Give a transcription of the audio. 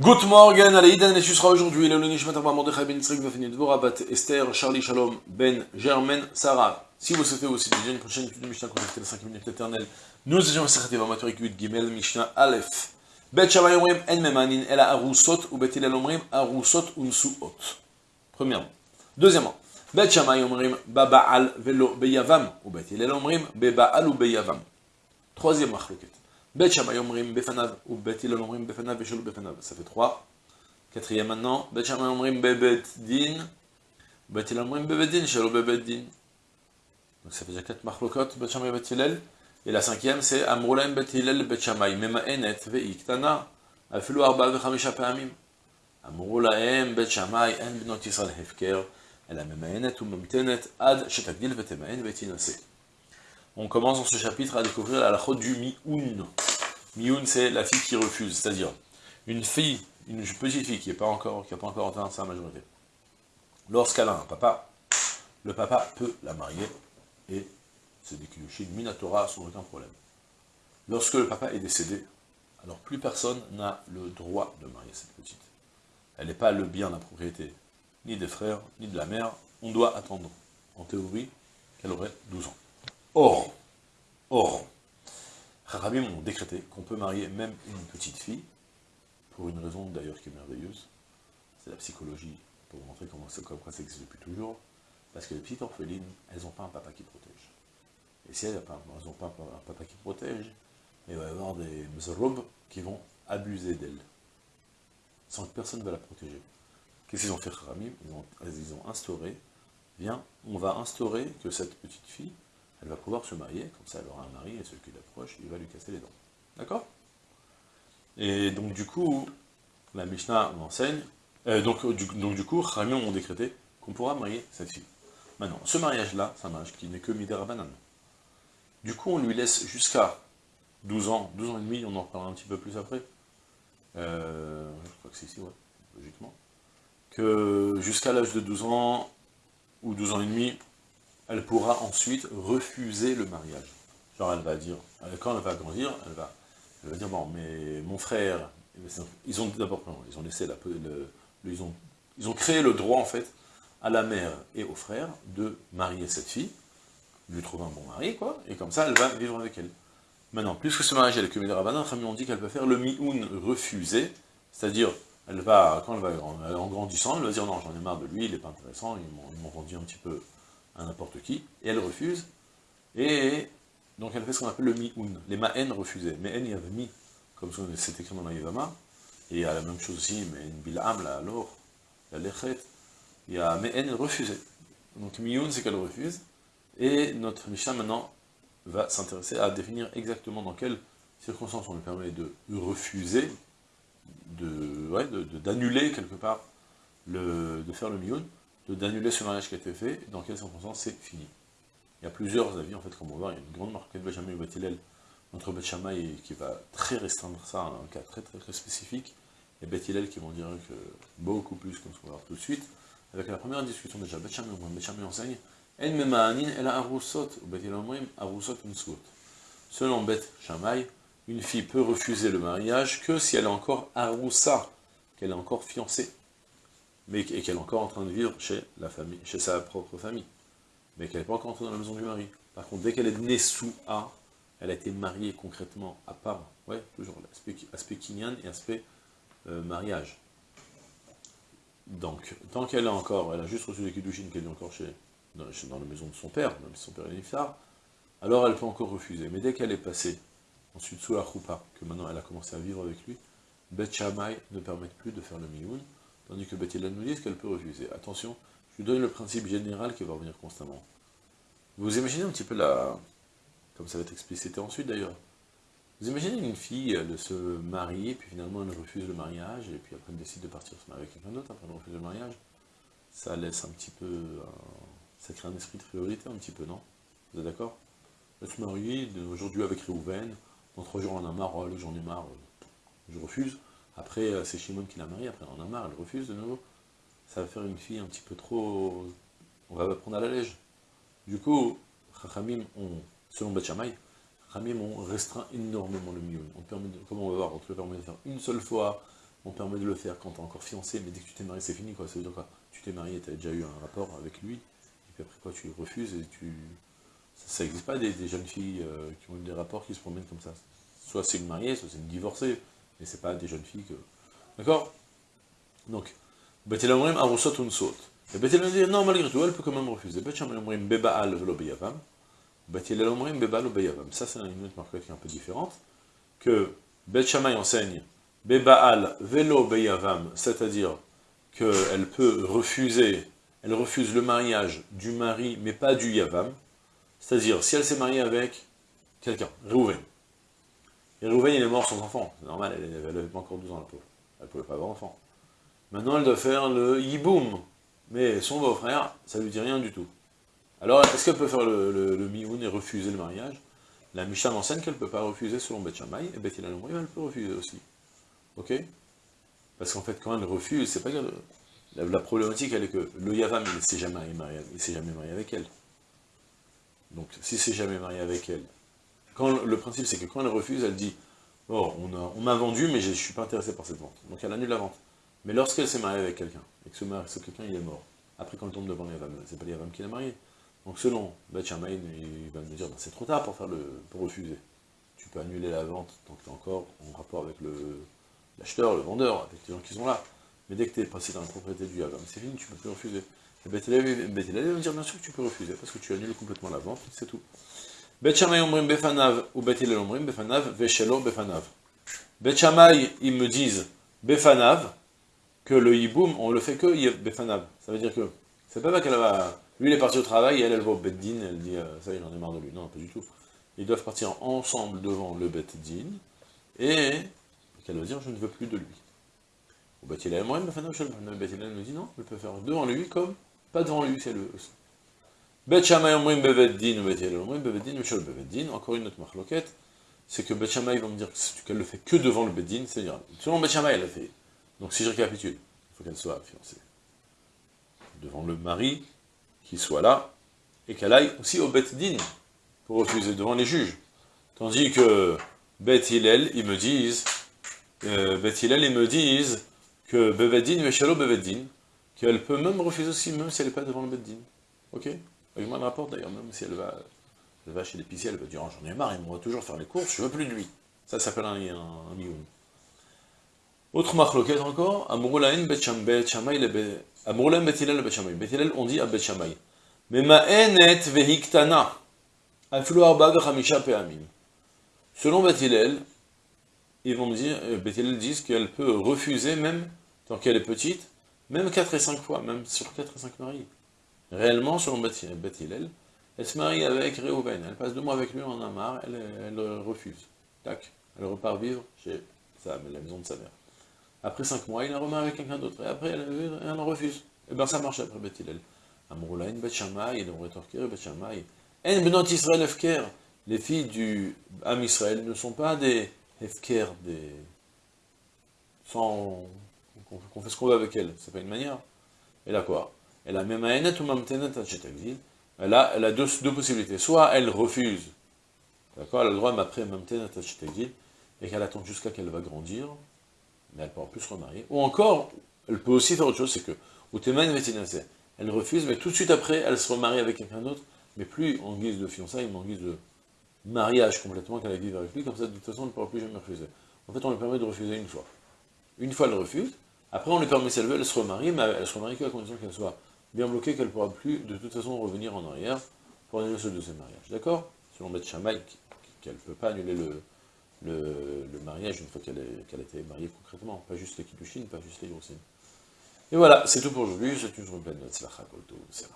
Good morning, Aleïdan et sera aujourd'hui le Nishmat Abba Mordechai Ben Yitzhak Vafenit Bat Esther Charlie Shalom Ben Germaine Sarah. Si vous souhaitez aussi étudier une prochaine étude de Mishnah contactez les 5 minutes éternelles. Nous étions à Sechet Yavamat Rikut Gimel Mishnah Aleph. Bet Shammai Omrim En Memanin Ela Arusot ou Bet Hillel Omrim Arusot Unsuot. Premièrement. Deuxièmement. Bet Shammai Omrim Baba'al Velo Beyavam ou Bet Hillel Omrim Beba'al ou Beyavam. Troisième machloket. Bet Shammai Omrim Befanav, ou Bet Ilon Omrim Befanav, Befanav, ça fait 3. Quatrième maintenant, Bet Shammai Omrim Bebet Din, Bet Ilon Omrim Bebet Din, Shalom Bebet Din. Donc ça fait déjà 4 marlokot, Bet Shammai Bet Et la cinquième, c'est Amroulaim Bet Hillel Bet Shammai, Mema'enet Veiktana, Afilu Arba Vechamisha Peamim. Amroulaim Bet En Binot Yisrael Hefker, Elle a Mema'enet ou Memtenet, Ad Shetagdil Vetema'en Vetinase. On commence dans ce chapitre à découvrir la lachot du Mioun. Mioun, c'est la fille qui refuse, c'est-à-dire une fille, une petite fille qui n'a pas, encore, atteint sa majorité. Lorsqu'elle a un papa, le papa peut la marier et se déclencher une minatora sans aucun problème. Lorsque le papa est décédé, alors plus personne n'a le droit de marier cette petite. Elle n'est pas le bien de la propriété, ni des frères, ni de la mère. On doit attendre, en théorie, qu'elle aurait 12 ans. Or, or, Harabim ont décrété qu'on peut marier même une petite fille, pour une raison d'ailleurs qui est merveilleuse, c'est la psychologie, pour montrer comment ça, existe depuis toujours, parce que les petites orphelines, elles n'ont pas un papa qui protège. Et si elles n'ont pas, un papa qui protège, il va y avoir des mzorob qui vont abuser d'elle, sans que personne ne va la protéger. Qu'est-ce qu'ils ont fait Harabim ils ont, ils ont instauré, viens, on va instaurer que cette petite fille, elle va pouvoir se marier, comme ça elle aura un mari, et celui qui l'approche, il va lui casser les dents. D'accord? Et donc du coup, la Mishnah m'enseigne, euh, donc, du, donc du coup, Ramion ont décrété qu'on pourra marier cette fille. Maintenant, ce mariage-là, c'est un mariage qui n'est que Midera Banane. Du coup, on lui laisse jusqu'à 12 ans, 12 ans et demi, on en reparlera un petit peu plus après. Euh, je crois que c'est ici, ouais, logiquement. Que jusqu'à l'âge de 12 ans, ou 12 ans et demi, elle pourra ensuite refuser le mariage. Genre elle va dire, quand elle va grandir, elle va, elle va dire, bon, mais mon frère, ils ont d'abord, ils ont créé le droit en fait à la mère et au frère de marier cette fille, lui trouver un bon mari, quoi, et comme ça elle va vivre avec elle. Maintenant, puisque ce mariage est le Kumé Rabbanan, on dit qu'elle peut faire le mi-oun refusé, c'est-à-dire, elle va, quand elle va en grandissant, elle va dire, non, j'en ai marre de lui, il n'est pas intéressant, ils m'ont vendu un petit peu à n'importe qui, et elle refuse, et donc elle fait ce qu'on appelle le mi-un, les ma'en refusaient, mais il y avait mi, comme c'est écrit dans l'Aïvama, et il y a la même chose aussi, mais une bil'am, là, alors, la lechet, il y a me'en refusait. Donc mi-un, c'est qu'elle refuse, et notre Mishnah maintenant va s'intéresser à définir exactement dans quelles circonstances on lui permet de refuser, d'annuler quelque part, de faire le mi d'annuler ce mariage qui a été fait, dans quelles circonstances c'est fini. Il y a plusieurs avis, en fait, comme on voit, il y a une grande marque de Benjamin et Bethilel entre Betchamay qui va très restreindre ça à un cas très très très spécifique, et Bethilel qui vont dire que beaucoup plus, comme qu'on va voir tout de suite, avec la première discussion déjà, Betchamay enseigne, En mema'anin el arusot, ou Bethilel omrim arusot. Selon Beth Shammai, une fille peut refuser le mariage que si elle est encore aroussa, qu'elle est encore fiancée mais qu'elle est encore en train de vivre chez la famille, chez sa propre famille, mais qu'elle n'est pas encore entrée dans la maison du mari. Par contre, dès qu'elle est née sous A, elle a été mariée concrètement à part, ouais, toujours l'aspect aspect kinyan et aspect euh, mariage. Donc, tant qu'elle est encore, elle a juste reçu les kiddushin qu'elle est encore chez, dans, la maison de son père, même si son père est niftar, alors elle peut encore refuser. Mais dès qu'elle est passée ensuite sous la choupa, que maintenant elle a commencé à vivre avec lui, Bet ne permet plus de faire le mioun, Tandis que Bethilel nous dit qu'elle peut refuser? Attention, je lui donne le principe général qui va revenir constamment. Vous imaginez un petit peu la... Comme ça va être explicité ensuite d'ailleurs. Vous imaginez une fille, elle se marie, puis finalement elle refuse le mariage, et puis après elle décide de partir se marier avec quelqu'un d'autre, après elle refuse le mariage. Ça laisse un petit peu... ça crée un esprit de priorité un petit peu, non? Vous êtes d'accord? Se marie, aujourd'hui avec Réhouven, dans trois jours on a marre, oh, j'en ai marre, je refuse. Après, euh, c'est Shimon qui l'a mariée, après on en a marre, elle refuse de nouveau. Ça va faire une fille un petit peu trop... On va prendre à la lège. Du coup, Chachamim selon Beth Shammai, ont restreint énormément le mieux. On permet comme on va voir, on te permet de faire une seule fois, on permet de le faire quand tu es encore fiancé, mais dès que tu t'es marié, c'est fini, quoi. Ça veut dire quoi? Tu t'es marié, tu as déjà eu un rapport avec lui, et puis après quoi, tu refuses, et tu... Ça n'existe pas des, jeunes filles euh, qui ont eu des rapports qui se promènent comme ça. Soit c'est une mariée, soit c'est une divorcée, mais c'est pas des jeunes filles que... D'accord? Donc, Betel Amrim Arusot Unsot. Et Betel dit, non, malgré tout, elle peut quand même refuser. Betel Amrim Bebaal Velo Beyavam. Betel Amrim Bebal Beyavam. Ça, c'est une autre marque qui est un peu différente. Que Bet Shammai enseigne Bebaal Velo Beyavam, c'est-à-dire qu'elle peut refuser, elle refuse le mariage du mari, mais pas du Yavam. C'est-à-dire, si elle s'est mariée avec quelqu'un, Réhouven, et Réhouven, il est mort sans enfant, c'est normal, elle n'avait pas encore 12 ans, la pauvre, elle ne pouvait pas avoir d'enfant. Maintenant, elle doit faire le yiboum, mais son beau-frère, ça lui dit rien du tout. Alors, est-ce qu'elle peut faire le, le, et refuser le mariage? La Mishnah enseigne qu'elle ne peut pas refuser selon Beth Shammai, et Beth elle peut refuser aussi. Ok? Parce qu'en fait, quand elle refuse, c'est pas que... La, problématique, elle est que le Yavam, il ne s'est jamais marié, jamais marié avec elle. Donc, si c'est jamais marié avec elle, le principe, c'est que quand elle refuse, elle dit « Oh, on m'a vendu, mais je ne suis pas intéressé par cette vente. » Donc, elle annule la vente. Mais lorsqu'elle s'est mariée avec quelqu'un, et que ce, ce quelqu'un, il est mort, après, quand elle tombe devant Yavam, c'est pas Yavam qui l'a marié. Donc, selon Beth il va me dire ben, c'est trop tard pour, refuser. Tu peux annuler la vente tant que tu es encore en rapport avec l'acheteur, le, vendeur, avec les gens qui sont là. Mais dès que tu es passé dans la propriété du Yavam, c'est fini, tu peux plus refuser. Et Beth va me dire bien sûr que tu peux refuser, parce que tu annules complètement la vente, c'est tout. Bet omrim befanav, ou omrim befanav, veshelo befanav. Bet ils me disent befanav, que le hiboum, on le fait que befanav. Ça veut dire que, c'est pas qu'elle va, lui il est parti au travail, et elle, elle va au beddin, elle dit, euh, ça en est marre de lui. Non, pas du tout. Ils doivent partir ensemble devant le beddin, et qu'elle va dire, je ne veux plus de lui. Ou Bet omrim befanav, Bet me dit non, elle peut faire devant lui comme pas devant lui, c'est le... Bet beveddin, beveddin, beveddin, encore une autre marloquette, c'est que Bet Shammai va me dire qu'elle le fait que devant le beddin, c'est-à-dire, selon Bet elle le fait. Donc si je récapitule, il faut qu'elle soit fiancée devant le mari, qui soit là, et qu'elle aille aussi au Bet Din, pour refuser devant les juges. Tandis que Bet ils me disent, euh, ils me disent que Beveddin, Veshalo Beveddin, qu'elle peut même refuser aussi, même si elle n'est pas devant le Beddin. Ok? Avec moi, le rapport d'ailleurs, même si elle va, elle va chez l'épicier, elle va dire, oh, j'en ai marre, il va toujours faire les courses, je veux plus de lui. Ça s'appelle un, un, un Autre marloquette encore, Amroulaïn Bet Shammai, Amroulaïn Bet Hillel, on dit à Bet Shammai. Mais ma'enet vehiktana, aflu arba vechamisha pe'amim. Selon Bet Hillel, ils vont dire, euh, Bet Hillel disent qu'elle peut refuser même, tant qu'elle est petite, même 4 et 5 fois, même sur 4 et 5 maris. Réellement, selon Bet Hillel, elle se marie avec Réhouven, elle passe deux mois avec lui, en a elle, refuse. Tac, elle repart vivre chez sa, la maison de sa mère. Après 5 mois, il a remis avec quelqu'un d'autre, et après, elle, elle, refuse. Et eh bien ça marche après Beth Hillel. Amroulaïn Bet Shammai, il aurait torqué Bet Shammai. En Benot Israël Efker, les filles du Am Israël ne sont pas des Efker, des... sans... qu'on fait ce qu'on veut avec elles, c'est pas une manière. Elle a quoi? Elle a même Elle a, elle a deux, deux possibilités. Soit elle refuse, d'accord, elle a le droit, mais après et qu'elle attend jusqu'à qu'elle va grandir, mais elle peut en plus se remarier. Ou encore, elle peut aussi faire autre chose, c'est que, ou elle refuse, mais tout de suite après, elle se remarie avec quelqu'un d'autre, mais plus en guise de fiançailles, mais en guise de mariage complètement, qu'elle va vivre avec lui, comme ça, de toute façon, elle ne pourra plus jamais refuser. En fait, on lui permet de refuser une fois. Une fois, elle refuse, après, on lui permet, si elle veut, elle se remarie, mais elle se remarie qu'à condition qu'elle soit bien bloquée, qu'elle ne pourra plus, de toute façon, revenir en arrière pour annuler ce deuxième mariage. D'accord? Selon Beth Shammai, qu'elle ne peut pas annuler le, le, mariage une fois qu'elle a été mariée concrètement, pas juste les kiddushin, pas juste les grossin. Et voilà, c'est tout pour aujourd'hui, c'est une journée pleine de tzlacha, c'est